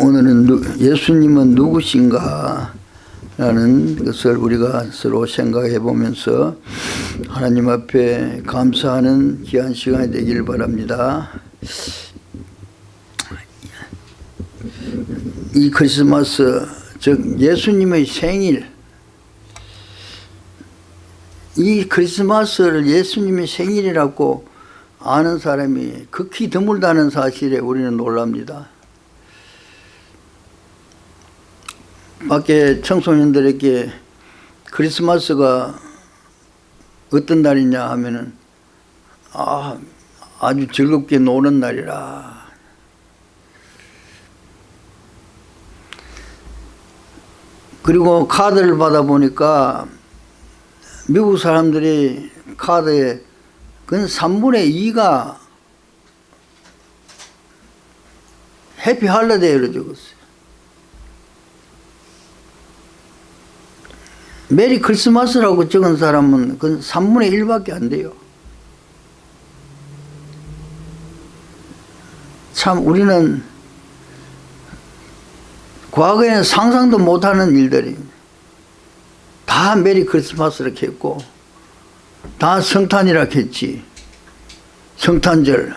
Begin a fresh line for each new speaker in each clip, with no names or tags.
오늘은 누, 예수님은 누구신가? 라는 것을 우리가 서로 생각해 보면서 하나님 앞에 감사하는 귀한 시간이 되길 바랍니다. 이 크리스마스 즉 예수님의 생일 이 크리스마스를 예수님의 생일이라고 아는 사람이 극히 드물다는 사실에 우리는 놀랍니다 밖에 청소년들에게 크리스마스가 어떤 날이냐 하면은 아, 아주 즐겁게 노는 날이라 그리고 카드를 받아보니까 미국 사람들이 카드에 근 3분의 2가 Happy Holiday로 적었어요. Merry Christmas라고 적은 사람은 그 3분의 1밖에 안 돼요. 참 우리는 과거에는 상상도 못하는 일들이 다 Merry Christmas라 했고 다 성탄이라 했지. 성탄절.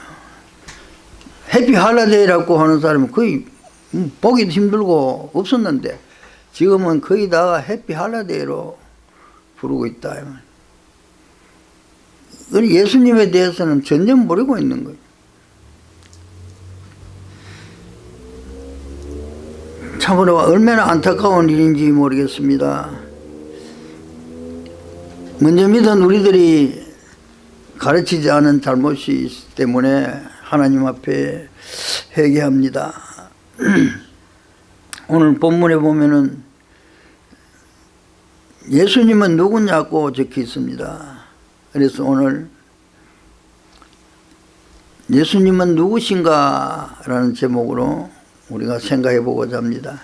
해피 할라데이라고 하는 사람은 거의 보기도 힘들고 없었는데 지금은 거의 다 해피 할라데이로 부르고 있다 예수님에 대해서는 전혀 모르고 있는 거예요. 참으로 얼마나 안타까운 일인지 모르겠습니다. 먼저 믿은 우리들이 가르치지 않은 잘못이 있기 때문에 하나님 앞에 회개합니다. 오늘 본문에 보면은 예수님은 누구냐고 적혀 있습니다. 그래서 오늘 예수님은 누구신가 라는 제목으로 우리가 생각해 보고자 합니다.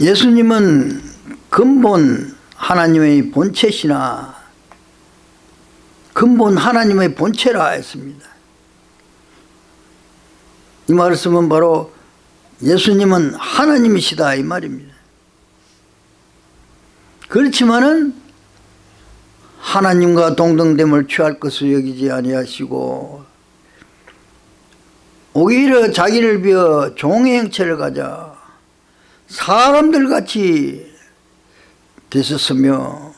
예수님은 근본 하나님의 본체시나 근본 하나님의 본체라 했습니다. 이 말씀은 바로 예수님은 하나님이시다 이 말입니다. 그렇지만은 하나님과 동등됨을 취할 것을 여기지 아니하시고 오히려 자기를 비어 종의 형체를 가져 사람들같이 되셨으며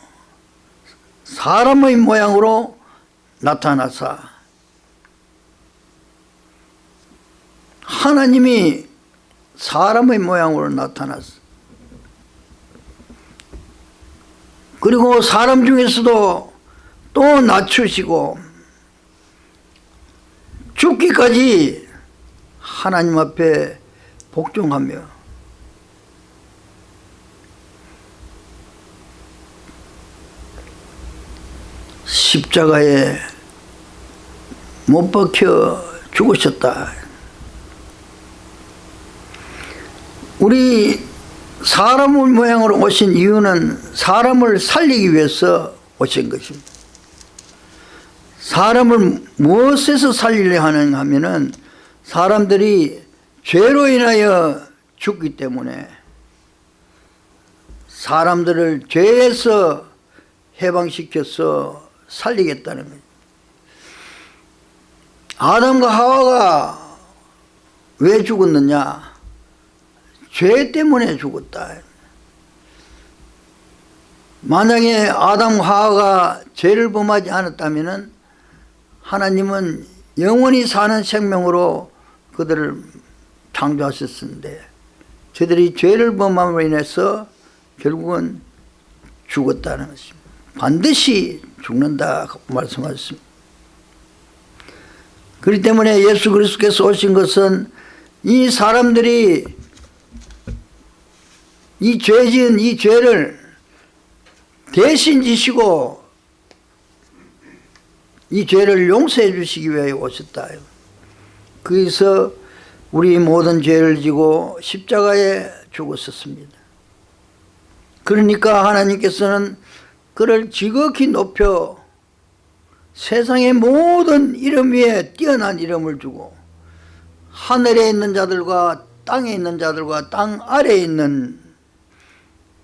사람의 모양으로 나타나사 하나님이 사람의 모양으로 나타났어 그리고 사람 중에서도 또 낮추시고 죽기까지 하나님 앞에 복종하며 십자가에 못 박혀 죽으셨다. 우리 사람을 모양으로 오신 이유는 사람을 살리기 위해서 오신 것입니다. 사람을 무엇에서 살리려 하는가 하면은 사람들이 죄로 인하여 죽기 때문에 사람들을 죄에서 해방시켜서 살리겠다는 거예요. 아담과 하와가 왜 죽었느냐? 죄 때문에 죽었다. 만약에 아담 하와가 죄를 범하지 않았다면 하나님은 영원히 사는 생명으로 그들을 창조하셨는데 저들이 죄를 범함으로 인해서 결국은 죽었다는 것입니다. 반드시 죽는다 말씀하셨습니다. 그렇기 때문에 예수 그리스도께서 오신 것은 이 사람들이 이 죄진 이 죄를 대신 지시고 이 죄를 용서해 주시기 위해 오셨다. 그래서 우리 모든 죄를 지고 십자가에 죽었었습니다. 그러니까 하나님께서는 그를 지극히 높여 세상의 모든 이름 위에 뛰어난 이름을 주고 하늘에 있는 자들과 땅에 있는 자들과 땅 아래에 있는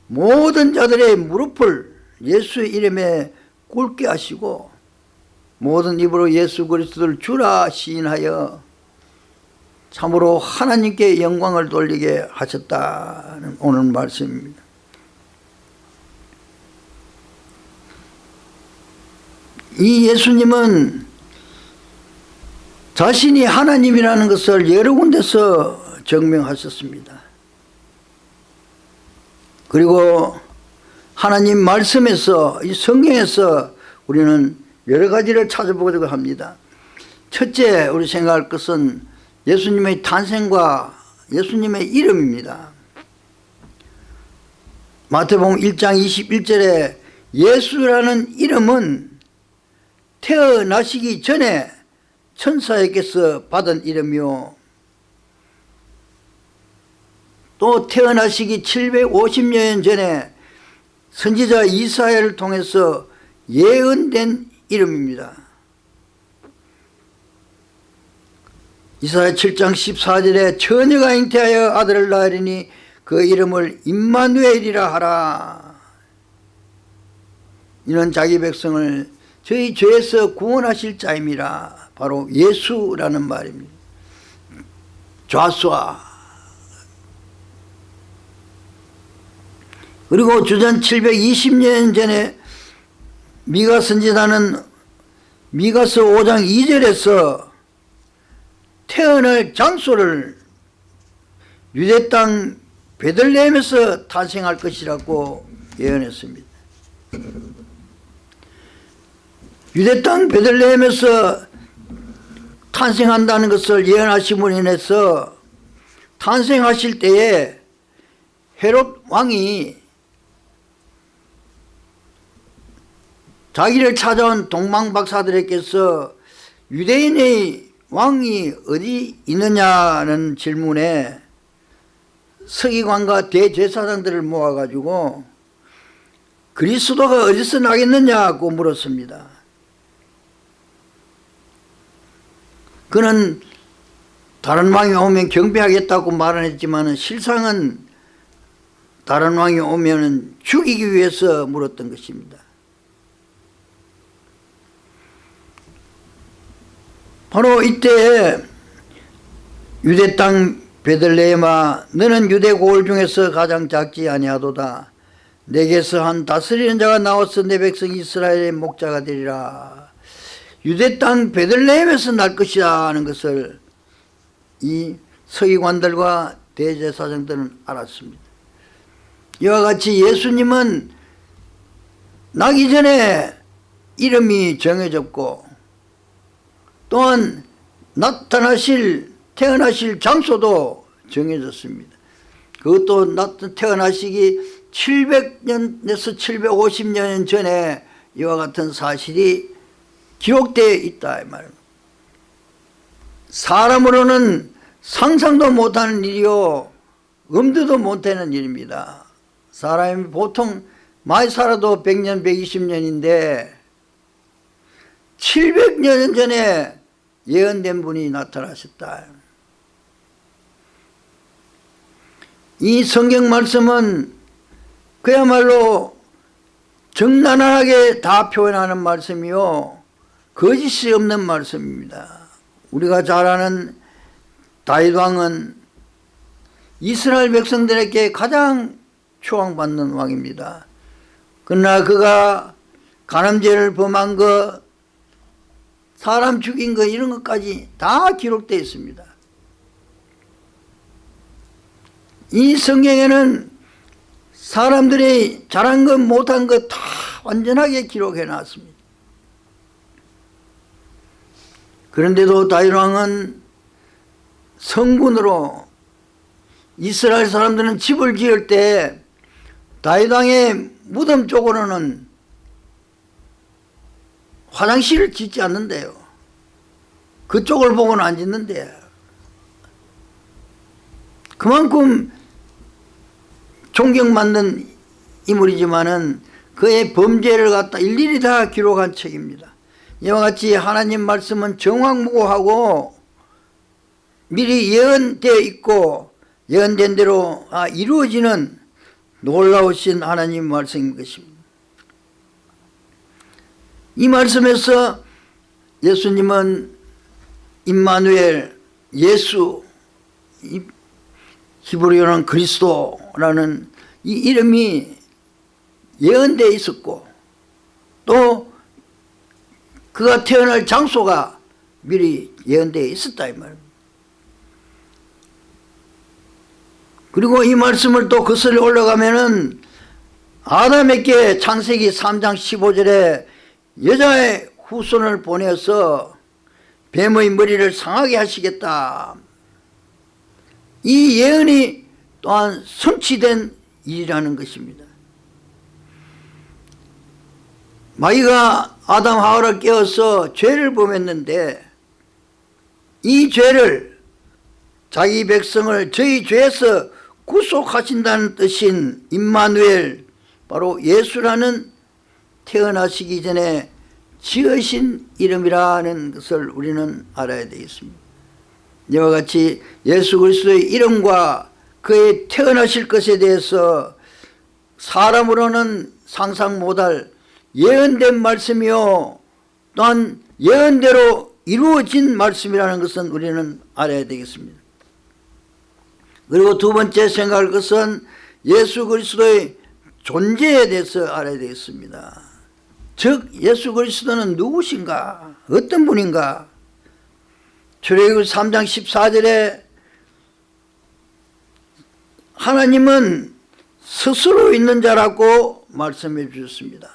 모든 자들의 무릎을 예수 이름에 꿇게 하시고 모든 입으로 예수 그리스도를 주라 시인하여 참으로 하나님께 영광을 돌리게 하셨다는 오늘 말씀입니다. 이 예수님은 자신이 하나님이라는 것을 여러 군데서 증명하셨습니다. 그리고 하나님 말씀에서 이 성경에서 우리는 여러 가지를 찾아보려고 합니다. 첫째 우리 생각할 것은 예수님의 탄생과 예수님의 이름입니다. 마태복음 1장 21절에 예수라는 이름은 태어나시기 전에 천사에게서 받은 이름이요 또 태어나시기 750년 전에 선지자 이사야를 통해서 예언된 이름입니다. 이사야 7장 14절에 처녀가 잉태하여 아들을 낳으리니 그 이름을 임마누엘이라 하라. 이는 자기 백성을 저희 죄에서 구원하실 자임이라 바로 예수라는 말입니다. 좌수아 그리고 주전 720년 전에 미가 선지자는 미가서 5장 2절에서 태어날 장소를 유대 땅 베들레헴에서 탄생할 것이라고 예언했습니다. 유대 땅 베들레헴에서 탄생한다는 것을 예언하심으로 인해서 탄생하실 때에 헤롯 왕이 자기를 찾아온 동방박사들에게서 유대인의 왕이 어디 있느냐는 질문에 서기관과 대제사장들을 모아가지고 그리스도가 어디서 나겠느냐고 물었습니다. 그는 다른 왕이 오면 경배하겠다고 말은 했지만 실상은 다른 왕이 오면 죽이기 위해서 물었던 것입니다. 바로 이때 유대 땅 베들레헴아 너는 유대 고을 중에서 가장 작지 아니하도다. 내게서 한 다스리는 자가 나와서 내 백성 이스라엘의 목자가 되리라. 유대 땅 베들레헴에서 날 것이다 하는 것을 이 서기관들과 대제사장들은 알았습니다. 이와 같이 예수님은 나기 전에 이름이 정해졌고 또한 나타나실 태어나실 장소도 정해졌습니다. 그것도 태어나시기 700년에서 750년 전에 이와 같은 사실이 기록되어 있다 이 말입니다. 사람으로는 상상도 못하는 일이요 엄두도 못하는 일입니다. 사람이 보통 많이 살아도 100년 120년인데 700년 전에 예언된 분이 나타나셨다. 이 성경 말씀은 그야말로 정난하게 다 표현하는 말씀이요 거짓이 없는 말씀입니다. 우리가 잘 아는 다윗 왕은 이스라엘 백성들에게 가장 추앙받는 왕입니다. 그러나 그가 간음죄를 범한 것 사람 죽인 거 이런 것까지 다 기록되어 있습니다. 이 성경에는 사람들이 잘한 것 못한 것 다 완전하게 기록해 놨습니다. 그런데도 다윗왕은 성군으로 이스라엘 사람들은 집을 지을 때 다윗왕의 무덤 쪽으로는 화장실을 짓지 않는데요. 그쪽을 보고는 안 짓는데 그만큼 존경받는 인물이지만은 그의 범죄를 갖다 일일이 다 기록한 책입니다. 이와 같이 하나님 말씀은 정확무고하고 미리 예언되어 있고 예언된 대로 아, 이루어지는 놀라우신 하나님 말씀인 것입니다. 이 말씀에서 예수님은 임마누엘 예수 이 히브리어는 그리스도라는 이 이름이 예언되어 있었고 또 그가 태어날 장소가 미리 예언되어 있었다 이 말입니다. 그리고 이 말씀을 또 거슬러 올라가면은 아담에게 창세기 3장 15절에 여자의 후손을 보내서 뱀의 머리를 상하게 하시겠다. 이 예언이 또한 성취된 일이라는 것입니다. 마귀가 아담 하와를 깨워서 죄를 범했는데 이 죄를 자기 백성을 저희 죄에서 구속하신다는 뜻인 임마누엘 바로 예수라는 태어나시기 전에 지으신 이름이라는 것을 우리는 알아야 되겠습니다. 이와 같이 예수 그리스도의 이름과 그의 태어나실 것에 대해서 사람으로는 상상 못할 예언된 말씀이요 또한 예언대로 이루어진 말씀이라는 것은 우리는 알아야 되겠습니다. 그리고 두 번째 생각할 것은 예수 그리스도의 존재에 대해서 알아야 되겠습니다. 즉 예수 그리스도는 누구신가 어떤 분인가 출애굽 3장 14절에 하나님은 스스로 있는 자라고 말씀해 주셨습니다.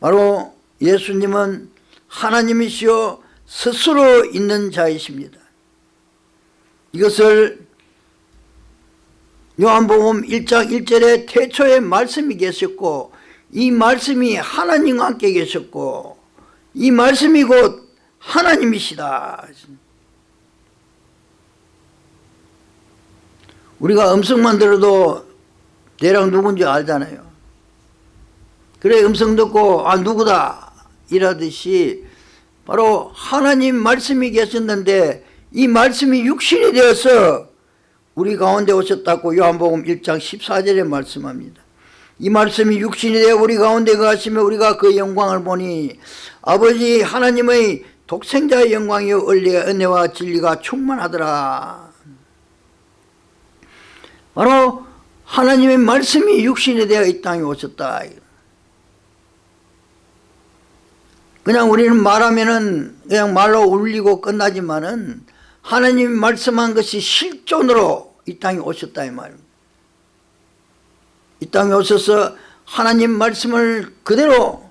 바로 예수님은 하나님이시요 스스로 있는 자이십니다. 이것을 요한복음 1장 1절에 태초에 말씀이 계셨고 이 말씀이 하나님과 함께 계셨고 이 말씀이 곧 하나님이시다. 우리가 음성만 들어도 대략 누군지 알잖아요. 그래 음성 듣고 아 누구다 이라듯이 바로 하나님 말씀이 계셨는데 이 말씀이 육신이 되어서 우리 가운데 오셨다고 요한복음 1장 14절에 말씀합니다. 이 말씀이 육신이 되어 우리 가운데 가시며 우리가 그 영광을 보니 아버지 하나님의 독생자의 영광이요 은혜와 진리가 충만하더라. 바로 하나님의 말씀이 육신이 되어 이 땅에 오셨다. 그냥 우리는 말하면은 그냥 말로 울리고 끝나지만은 하나님이 말씀한 것이 실존으로 이 땅에 오셨다 이 말입니다. 이 땅에 오셔서 하나님 말씀을 그대로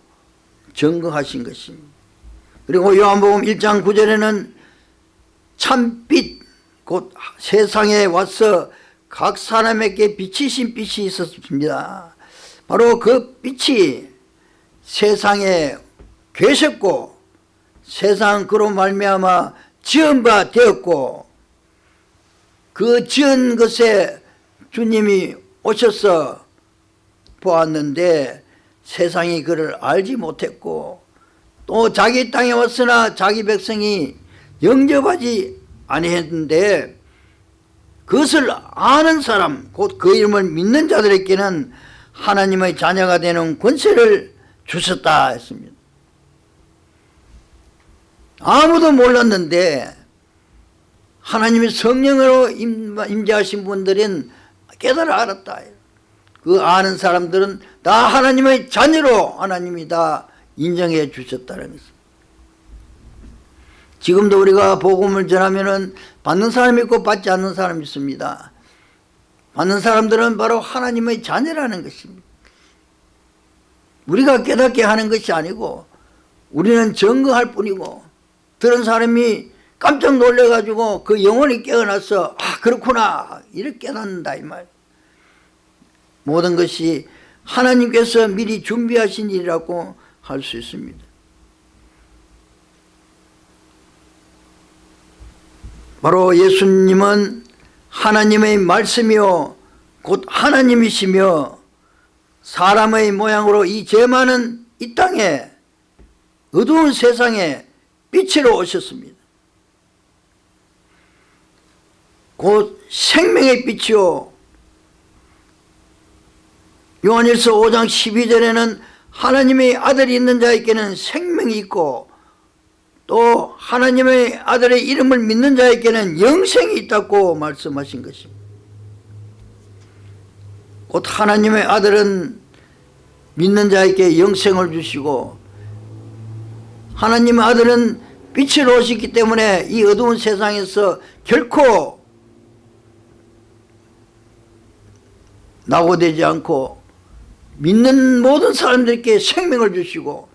증거하신 것입니다. 그리고 요한복음 1장 9절에는 참빛 곧 세상에 와서 각 사람에게 비치신 빛이 있었습니다. 바로 그 빛이 세상에 계셨고 세상 그로 말미암아 지은 바 되었고 그 지은 것에 주님이 오셔서 보았는데 세상이 그를 알지 못했고 또 자기 땅에 왔으나 자기 백성이 영접하지 아니했는데 그것을 아는 사람 곧 그 이름을 믿는 자들에게는 하나님의 자녀가 되는 권세를 주셨다 했습니다. 아무도 몰랐는데 하나님의 성령으로 임재하신 분들은 깨달아 알았다 그 아는 사람들은 다 하나님의 자녀로 하나님이 다 인정해 주셨다는 것입니다. 지금도 우리가 복음을 전하면 받는 사람이 있고 받지 않는 사람이 있습니다. 받는 사람들은 바로 하나님의 자녀라는 것입니다. 우리가 깨닫게 하는 것이 아니고 우리는 증거할 뿐이고 들은 사람이 깜짝 놀래가지고 그 영혼이 깨어나서 아 그렇구나 이렇게 깨닫는다 이 말. 모든 것이 하나님께서 미리 준비하신 일이라고 할 수 있습니다. 바로 예수님은 하나님의 말씀이요 곧 하나님이시며 사람의 모양으로 이죄 많은 이 땅에 어두운 세상에 빛으로 오셨습니다. 곧 생명의 빛이요 요한일서 5장 12절에는 하나님의 아들이 있는 자에게는 생명이 있고 또 하나님의 아들의 이름을 믿는 자에게는 영생이 있다고 말씀하신 것입니다. 곧 하나님의 아들은 믿는 자에게 영생을 주시고 하나님의 아들은 빛으로 오셨기 때문에 이 어두운 세상에서 결코 낙오되지 않고 믿는 모든 사람들에게 생명을 주시고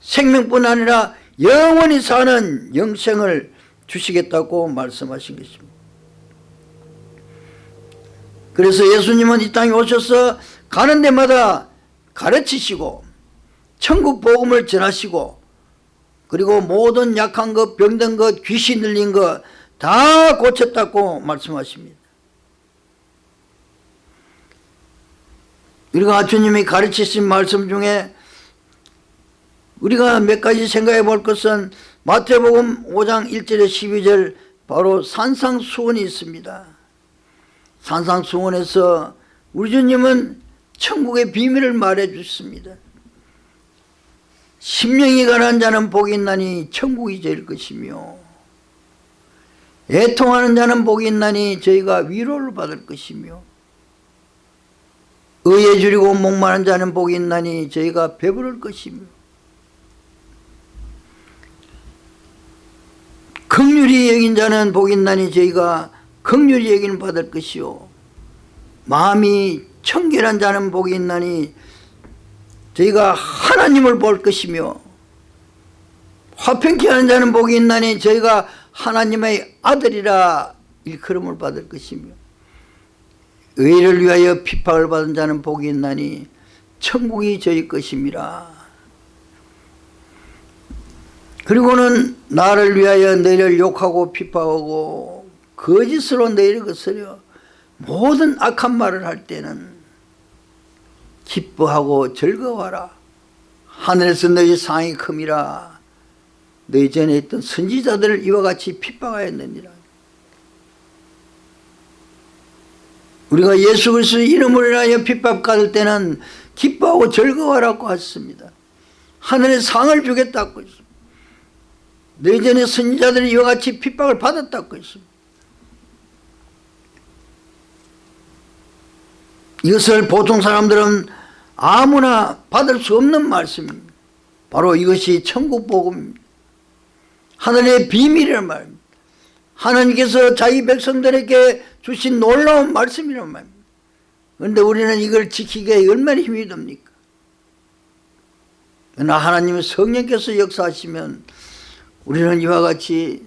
생명뿐 아니라 영원히 사는 영생을 주시겠다고 말씀하신 것입니다. 그래서 예수님은 이 땅에 오셔서 가는 데마다 가르치시고 천국 복음을 전하시고 그리고 모든 약한 것 병든 것 귀신 들린 것 다 고쳤다고 말씀하십니다 우리가 주님이 가르치신 말씀 중에 우리가 몇 가지 생각해 볼 것은 마태복음 5장 1절에 12절 바로 산상수원이 있습니다. 산상수원에서 우리 주님은 천국의 비밀을 말해 주습니다. 심령이 가난 자는 복이 있나니 천국이 될 것이며 애통하는 자는 복이 있나니 저희가 위로를 받을 것이며 의에 줄이고 목마른 자는 복이 있나니 저희가 배부를 것이며 극률이 여긴 자는 복이 있나니 저희가 극률이 여기는 받을 것이요. 마음이 청결한 자는 복이 있나니 저희가 하나님을 볼 것이며 화평케 하는 자는 복이 있나니 저희가 하나님의 아들이라 일컬음을 받을 것이며 의를 위하여 핍박을 받은 자는 복이 있나니 천국이 저희 것임이라 그리고는 나를 위하여 너희를 욕하고 핍박하고 거짓으로 너희를 거스려 모든 악한 말을 할 때는 기뻐하고 즐거워하라. 하늘에서 너희 상이 큼이라. 너희 전에 있던 선지자들을 이와 같이 핍박하였느니라 우리가 예수 그리스도의 이름을 인하여 핍박받을 때는 기뻐하고 즐거워하라고 했습니다 하늘의 상을 주겠다고 했습니다 너희 전에 선지자들이 이와 같이 핍박을 받았다고 했습니다 이것을 보통 사람들은 아무나 받을 수 없는 말씀입니다. 바로 이것이 천국 복음입니다. 하늘의 비밀이란 말입니다. 하나님께서 자기 백성들에게 주신 놀라운 말씀이란 말입니다. 그런데 우리는 이걸 지키기에 얼마나 힘이 듭니까? 그러나 하나님의 성령께서 역사하시면 우리는 이와 같이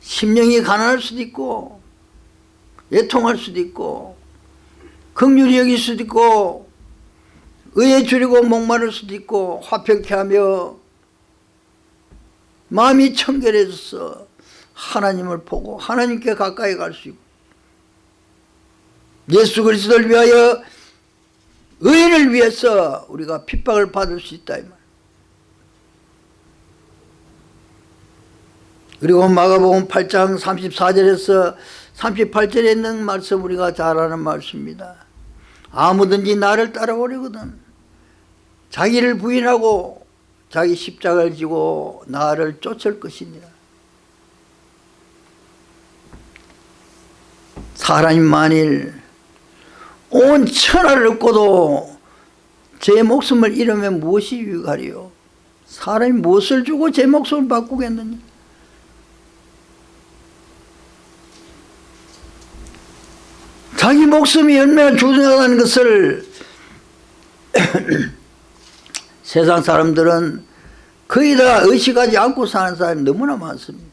심령이 가난할 수도 있고 애통할 수도 있고 긍휼히 여길 수도 있고 의에 줄이고 목마를 수도 있고 화평케 하며 마음이 청결해져서 하나님을 보고 하나님께 가까이 갈 수 있고 예수 그리스도를 위하여 의인을 위해서 우리가 핍박을 받을 수 있다 이 말. 그리고 마가복음 8장 34절에서 38절에 있는 말씀 우리가 잘 아는 말씀입니다. 아무든지 나를 따라오려거든 자기를 부인하고 자기 십자가를 지고 나를 쫓을 것이니라 사람이 만일 온 천하를 얻고도 제 목숨을 잃으면 무엇이 유익하리요 사람이 무엇을 주고 제 목숨을 바꾸겠느냐 자기 목숨이 얼마나 중요하다는 것을 세상 사람들은 거의 다 의식하지 않고 사는 사람이 너무나 많습니다.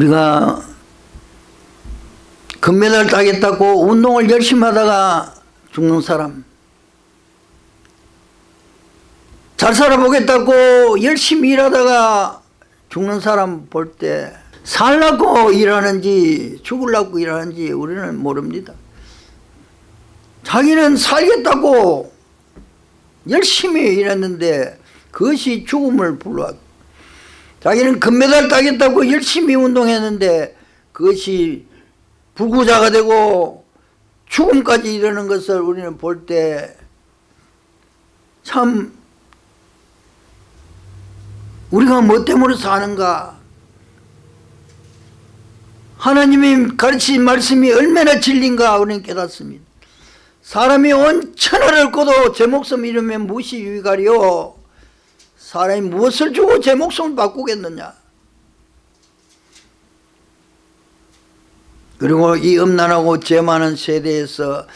우리가 금메달 따겠다고 운동을 열심히 하다가 죽는 사람. 잘 살아보겠다고 열심히 일하다가 죽는 사람 볼 때 살라고 일하는지 죽으려고 일하는지 우리는 모릅니다. 자기는 살겠다고 열심히 일했는데 그것이 죽음을 불러왔 자기는 금메달 따겠다고 열심히 운동했는데 그것이 불구자가 되고 죽음까지 이르는 것을 우리는 볼 때 참 우리가 뭐 때문에 사는가? 하나님이 가르친 말씀이 얼마나 진리인가 우리는 깨닫습니다. 사람이 온 천하를 꺼도 제 목숨 잃으면 무엇이 유익하리요 사람이 무엇을 주고 제 목숨을 바꾸겠느냐? 그리고 이 음란하고 죄 많은 세대에서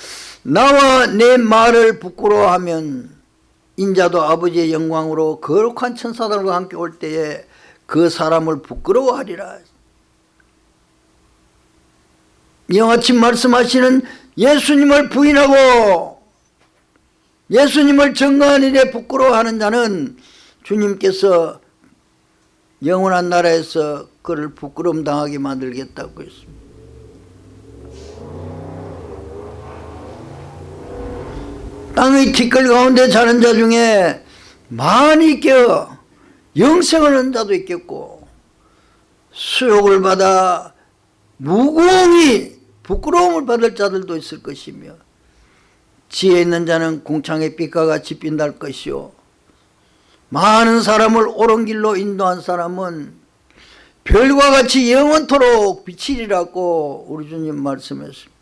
나와 내 말을 부끄러워하면 인자도 아버지의 영광으로 거룩한 천사들과 함께 올 때에 그 사람을 부끄러워하리라. 이와같이 말씀하시는 예수님을 부인하고 예수님을 증거한 일에 부끄러워하는 자는 주님께서 영원한 나라에서 그를 부끄러움 당하게 만들겠다고 했습니다. 땅의 티끌 가운데 자는 자 중에 많이 깨어 영생을 얻는 자도 있겠고 수욕을 받아 무공히 부끄러움을 받을 자들도 있을 것이며 지혜 있는 자는 궁창의 빛과 같이 빛날 것이요 많은 사람을 옳은 길로 인도한 사람은 별과 같이 영원토록 비치리라고 우리 주님 말씀했습니다.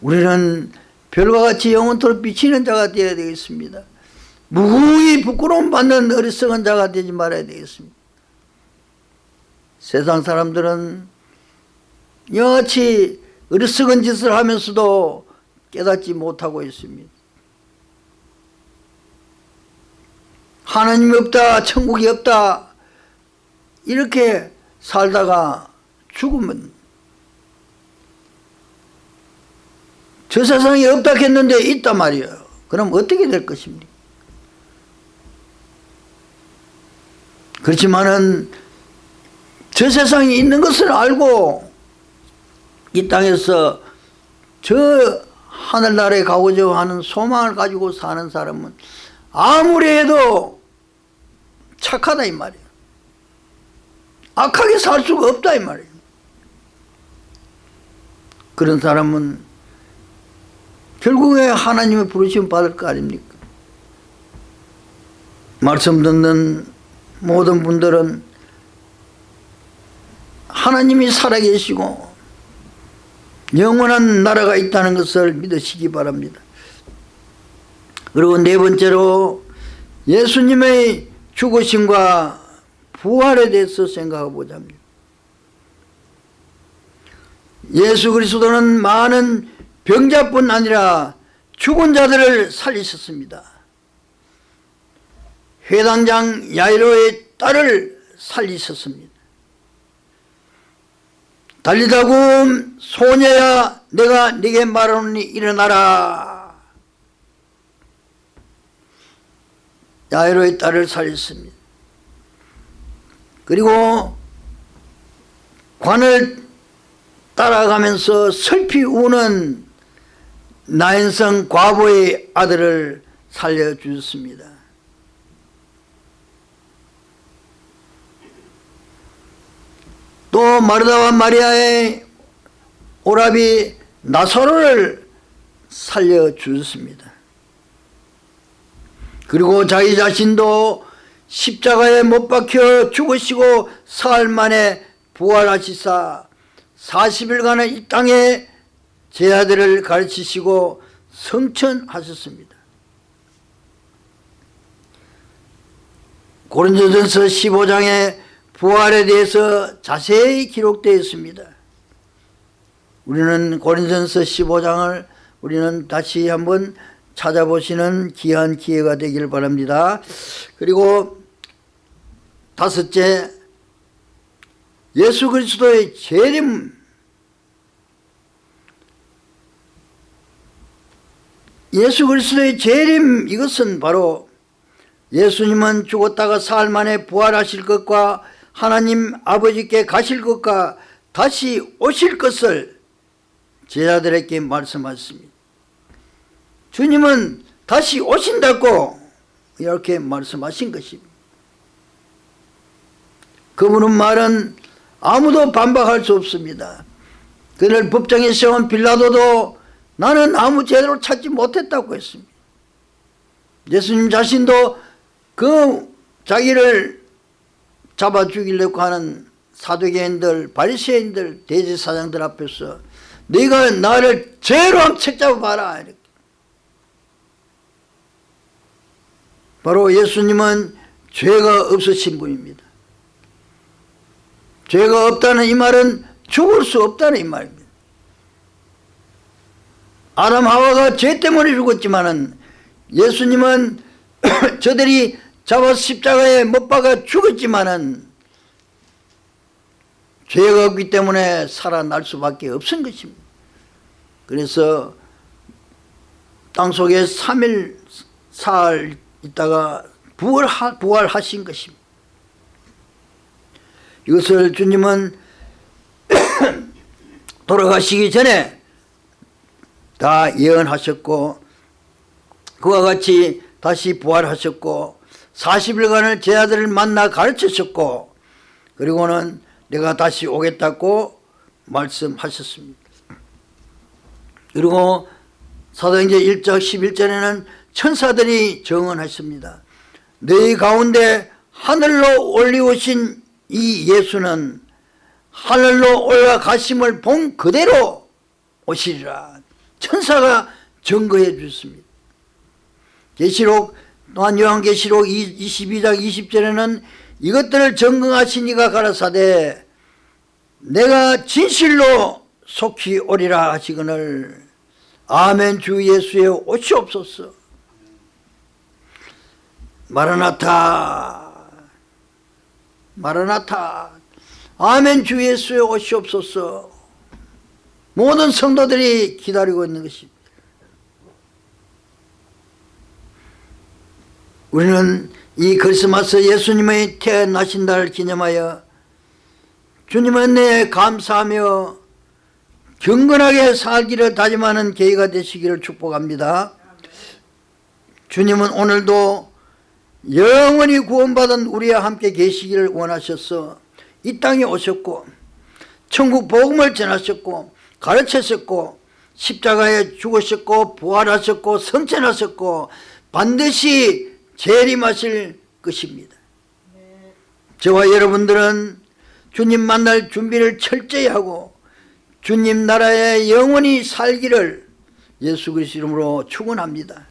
우리는 별과 같이 영원토록 비치는 자가 되어야 되겠습니다. 무궁히 부끄러움 받는 어리석은 자가 되지 말아야 되겠습니다. 세상 사람들은 여같이 어리석은 짓을 하면서도 깨닫지 못하고 있습니다 하나님이 없다 천국이 없다. 이렇게 살다가 죽으면 저 세상에 없다 했는데 있단 말이에요. 그럼 어떻게 될 것입니까? 그렇지만은 저 세상에 있는 것을 알고 이 땅에서 저 하늘나라에 가고자 하는 소망을 가지고 사는 사람은 아무리 해도 착하다 이 말이에요 악하게 살 수가 없다 이 말이에요 그런 사람은 결국에 하나님의 부르심 받을 거 아닙니까? 말씀 듣는 모든 분들은 하나님이 살아계시고 영원한 나라가 있다는 것을 믿으시기 바랍니다. 그리고 네 번째로 예수님의 죽으심과 부활에 대해서 생각해 보자 합니다 예수 그리스도는 많은 병자뿐 아니라 죽은 자들을 살리셨습니다. 회당장 야이로의 딸을 살리셨습니다. 달리다고 소녀야 내가 네게 말하노니 일어나라 야이로의 딸을 살렸습니다. 그리고 관을 따라가면서 슬피 우는 나인성 과부의 아들을 살려주셨습니다. 또 마르다와 마리아의 오라비 나사로를 살려주셨습니다 그리고 자기 자신도 십자가에 못 박혀 죽으시고 사흘 만에 부활하시사 40일간의 이 땅에 제 아들을 가르치시고 성천하셨습니다. 고린도전서 15장에 부활에 대해서 자세히 기록되어 있습니다. 우리는 고린도전서 15장을 우리는 다시 한번 찾아보시는 귀한 기회가 되길 바랍니다. 그리고 다섯째 예수 그리스도의 재림. 예수 그리스도의 재림 이것은 바로 예수님은 죽었다가 사흘 만에 부활하실 것과 하나님 아버지께 가실 것과 다시 오실 것을 제자들에게 말씀하셨습니다 주님은 다시 오신다고 이렇게 말씀하신 것입니다. 그분은 말은 아무도 반박할 수 없습니다. 그날 법정에 세운 빌라도도 나는 아무 죄로 찾지 못했다고 했습니다. 예수님 자신도 그 자기를 잡아 죽이려고 하는 사두개인들, 바리새인들, 대제사장들 앞에서 네가 나를 죄로 한번 책잡아 봐라 이렇게. 바로 예수님은 죄가 없으신 분입니다. 죄가 없다는 이 말은 죽을 수 없다는 이 말입니다. 아담 하와가 죄 때문에 죽었지만은 예수님은 저들이 잡아 십자가에 못 박아 죽었지만은 죄가 없기 때문에 살아날 수밖에 없은 것입니다. 그래서 땅속에 3일 사흘 있다가 부활하, 부활하신 것입니다. 이것을 주님은 돌아가시기 전에 다 예언하셨고 그와 같이 다시 부활하셨고 40일간을 제 아들을 만나 가르치셨고 그리고는 내가 다시 오겠다고 말씀하셨습니다. 그리고 사도행전 1장 11절에는 천사들이 정언하십니다. 너희 가운데 하늘로 올리우신 이 예수는 하늘로 올라가심을 본 그대로 오시리라. 천사가 증거해 주셨습니다. 계시록 또한 요한계시록 22장 20절에는 이것들을 증거하신 이가 가라사대 내가 진실로 속히 오리라 하시거늘 아멘 주 예수의 오시옵소서 마라나타 마라나타. 아멘 주 예수의 오시옵소서 모든 성도들이 기다리고 있는 것입니다. 우리는 이 크리스마스 예수님의 태어나신 날을 기념하여 주님의 은혜에 감사하며 경건하게 살기를 다짐하는 계기가 되시기를 축복합니다. 주님은 오늘도 영원히 구원받은 우리와 함께 계시기를 원하셔서 이 땅에 오셨고 천국 복음을 전하셨고 가르치셨고 십자가에 죽으셨고 부활하셨고 성천하셨고 반드시 재림하실 것입니다. 저와 여러분들은 주님 만날 준비를 철저히 하고 주님 나라에 영원히 살기를 예수 그리스도 이름으로 축원합니다